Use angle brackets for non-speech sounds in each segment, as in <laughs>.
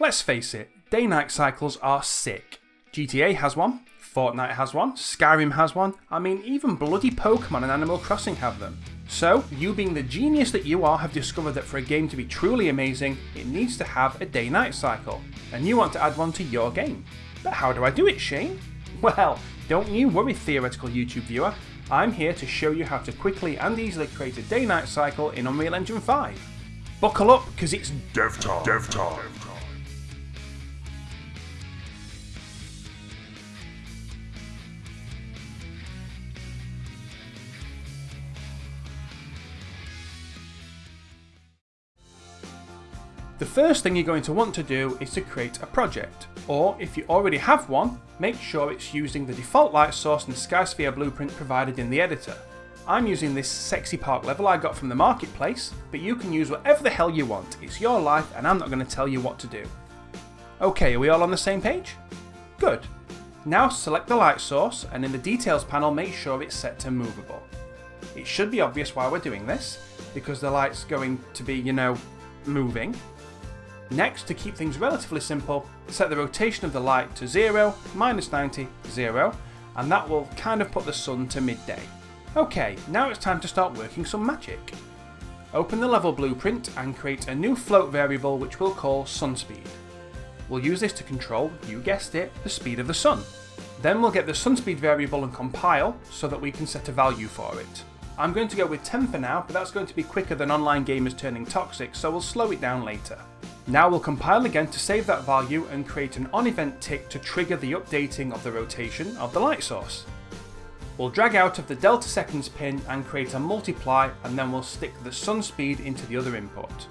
Let's face it, day-night cycles are sick. GTA has one, Fortnite has one, Skyrim has one, I mean even bloody Pokemon and Animal Crossing have them. So, you being the genius that you are have discovered that for a game to be truly amazing, it needs to have a day-night cycle, and you want to add one to your game. But how do I do it, Shane? <laughs> Well, don't you worry theoretical YouTube viewer, I'm here to show you how to quickly and easily create a day-night cycle in Unreal Engine 5. Buckle up, because it's Dev time. Dev time. The first thing you're going to want to do is to create a project, or if you already have one, make sure it's using the default light source and Skysphere blueprint provided in the editor. I'm using this sexy park level I got from the marketplace, but you can use whatever the hell you want, it's your life and I'm not going to tell you what to do. Okay, are we all on the same page? Good. Now select the light source and in the details panel make sure it's set to movable. It should be obvious why we're doing this, because the light's going to be, you know, moving, Next, to keep things relatively simple, set the rotation of the light to 0, minus 90, 0, and that will kind of put the sun to midday. Okay, now it's time to start working some magic. Open the level blueprint and create a new float variable which we'll call sunspeed. We'll use this to control, you guessed it, the speed of the sun. Then we'll get the sunspeed variable and compile so that we can set a value for it. I'm going to go with 10 for now, but that's going to be quicker than online gamers turning toxic, so we'll slow it down later. Now we'll compile again to save that value and create an on-event tick to trigger the updating of the rotation of the light source. We'll drag out of the delta seconds pin and create a multiply and then we'll stick the sun speed into the other input.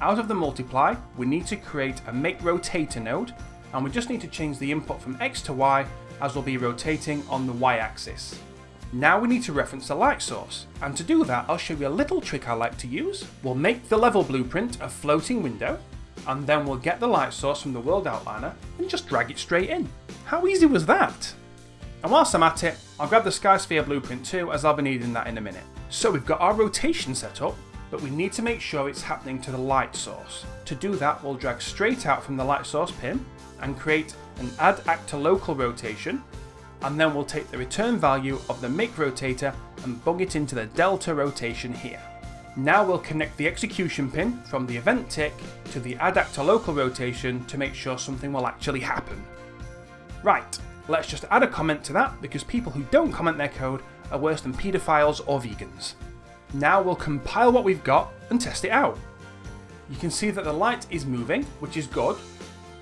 Out of the multiply, we need to create a make rotator node and we just need to change the input from X to Y as we'll be rotating on the Y axis. Now we need to reference the light source, and to do that I'll show you a little trick I like to use. We'll make the level blueprint a floating window, and then we'll get the light source from the world outliner and just drag it straight in. How easy was that? And whilst I'm at it, I'll grab the Skysphere blueprint too as I'll be needing that in a minute. So we've got our rotation set up, but we need to make sure it's happening to the light source. To do that we'll drag straight out from the light source pin and create an add actor local rotation and then we'll take the return value of the make rotator and bung it into the delta rotation here. Now we'll connect the execution pin from the event tick to the add actor local rotation to make sure something will actually happen. Right, let's just add a comment to that because people who don't comment their code are worse than paedophiles or vegans. Now we'll compile what we've got and test it out. You can see that the light is moving, which is good,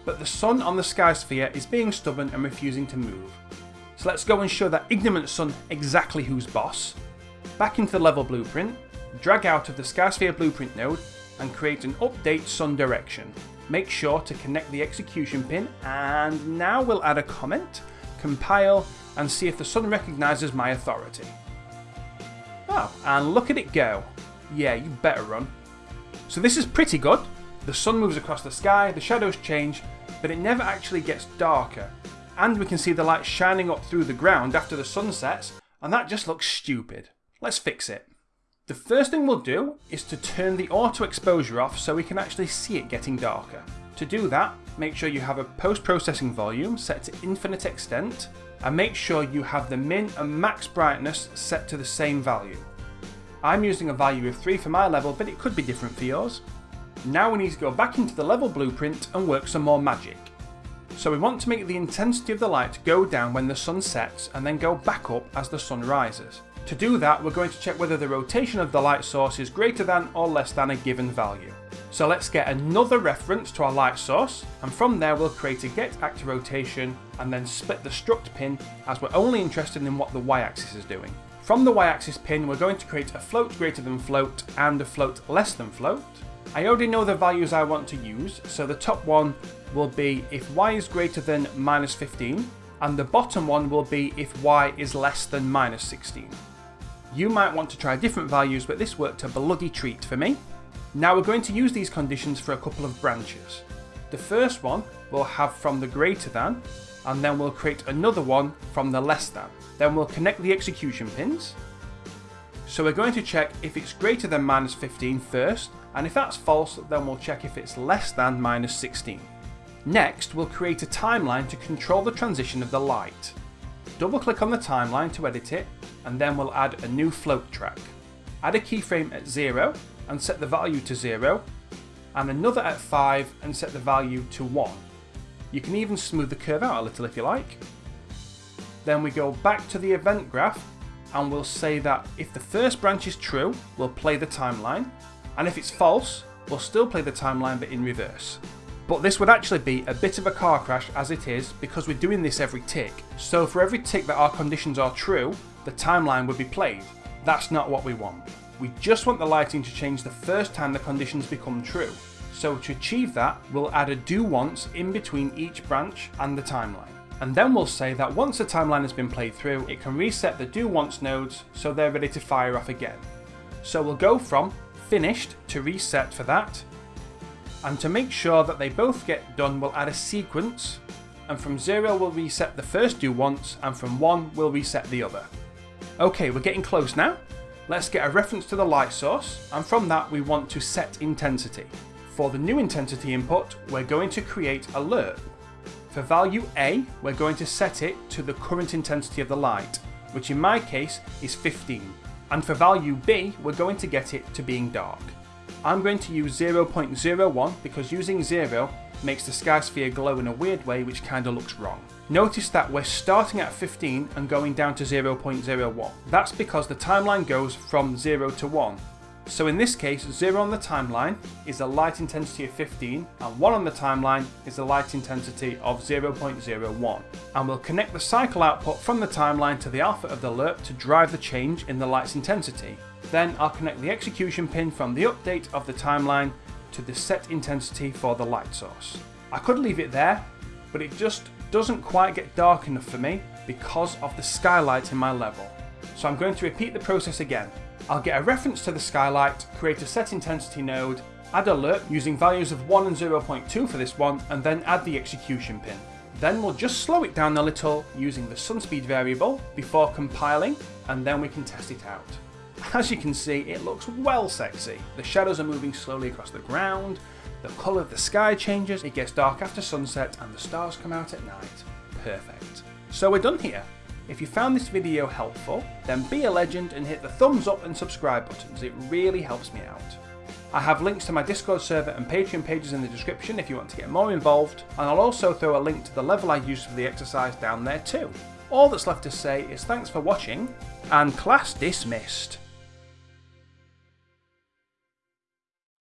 but the sun on the sky sphere is being stubborn and refusing to move. So let's go and show that ignorant sun exactly who's boss. Back into the level blueprint, drag out of the Skysphere blueprint node and create an update sun direction. Make sure to connect the execution pin and now we'll add a comment, compile and see if the sun recognises my authority. Oh, and look at it go. Yeah, you better run. So this is pretty good. The sun moves across the sky, the shadows change, but it never actually gets darker and we can see the light shining up through the ground after the sun sets, and that just looks stupid. Let's fix it. The first thing we'll do is to turn the auto exposure off so we can actually see it getting darker. To do that, make sure you have a post-processing volume set to infinite extent, and make sure you have the min and max brightness set to the same value. I'm using a value of 3 for my level, but it could be different for yours. Now we need to go back into the level blueprint and work some more magic. So we want to make the intensity of the light go down when the sun sets and then go back up as the sun rises. To do that, we're going to check whether the rotation of the light source is greater than or less than a given value. So let's get another reference to our light source, and from there we'll create a get actor rotation and then split the struct pin as we're only interested in what the y-axis is doing. From the y-axis pin, we're going to create a float greater than float and a float less than float. I already know the values I want to use, so the top one will be if y is greater than minus 15, and the bottom one will be if y is less than minus 16. You might want to try different values, but this worked a bloody treat for me. Now we're going to use these conditions for a couple of branches. The first one we'll have from the greater than, and then we'll create another one from the less than. Then we'll connect the execution pins. So we're going to check if it's greater than minus 15 first, and if that's false, then we'll check if it's less than minus 16. Next, we'll create a timeline to control the transition of the light. Double click on the timeline to edit it, and then we'll add a new float track. Add a keyframe at 0 and set the value to 0, and another at 5 and set the value to 1. You can even smooth the curve out a little if you like. Then we go back to the event graph and we'll say that if the first branch is true, we'll play the timeline, and if it's false, we'll still play the timeline but in reverse. But this would actually be a bit of a car crash as it is because we're doing this every tick. So for every tick that our conditions are true, the timeline would be played. That's not what we want. We just want the lighting to change the first time the conditions become true. So to achieve that, we'll add a do once in between each branch and the timeline. And then we'll say that once the timeline has been played through, it can reset the do once nodes so they're ready to fire off again. So we'll go from finished to reset for that, and to make sure that they both get done, we'll add a sequence, and from 0 we'll reset the first do once, and from 1 we'll reset the other. Okay, we're getting close now. Let's get a reference to the light source, and from that we want to set intensity. For the new intensity input, we're going to create a lerp. For value A, we're going to set it to the current intensity of the light, which in my case is 15. And for value B, we're going to get it to being dark. I'm going to use 0.01 because using 0 makes the sky sphere glow in a weird way which kinda looks wrong. Notice that we're starting at 15 and going down to 0.01. That's because the timeline goes from 0 to 1. So in this case, 0 on the timeline is a light intensity of 15 and 1 on the timeline is a light intensity of 0.01. And we'll connect the cycle output from the timeline to the alpha of the lerp to drive the change in the light's intensity. Then I'll connect the execution pin from the update of the timeline to the set intensity for the light source. I could leave it there, but it just doesn't quite get dark enough for me because of the skylight in my level. So I'm going to repeat the process again. I'll get a reference to the skylight, create a set intensity node, add a lerp using values of 1 and 0.2 for this one, and then add the execution pin. Then we'll just slow it down a little using the sunspeed variable before compiling, and then we can test it out. As you can see, it looks well sexy. The shadows are moving slowly across the ground, the colour of the sky changes, it gets dark after sunset, and the stars come out at night. Perfect. So we're done here. If you found this video helpful, then be a legend and hit the thumbs up and subscribe buttons, it really helps me out. I have links to my Discord server and Patreon pages in the description if you want to get more involved, and I'll also throw a link to the level I used for the exercise down there too. All that's left to say is thanks for watching, and class dismissed.